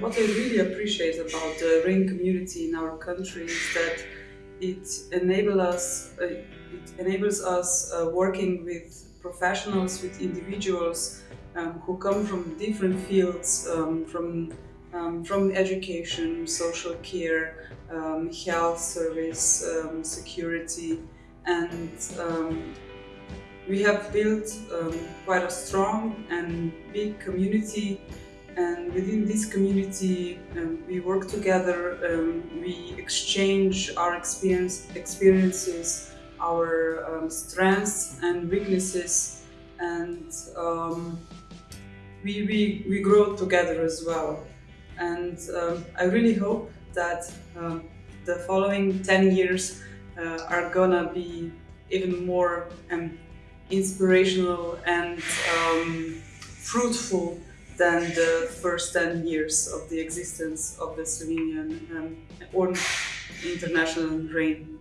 what I really appreciate about the RAN community in our country is that it us, uh, it enables us uh, working with professionals, with individuals um, who come from different fields, um, from um, from education, social care, um, health service, um, security, and um, we have built quite a strong and big community and within this community um, we work together, um, we exchange our experience, experiences, our um, strengths and weaknesses and um, we, we, we grow together as well. And um, I really hope that um, the following 10 years uh, are gonna be even more inspirational and fruitful than the first 10 years of the existence of the Slovenian um, or international RAN.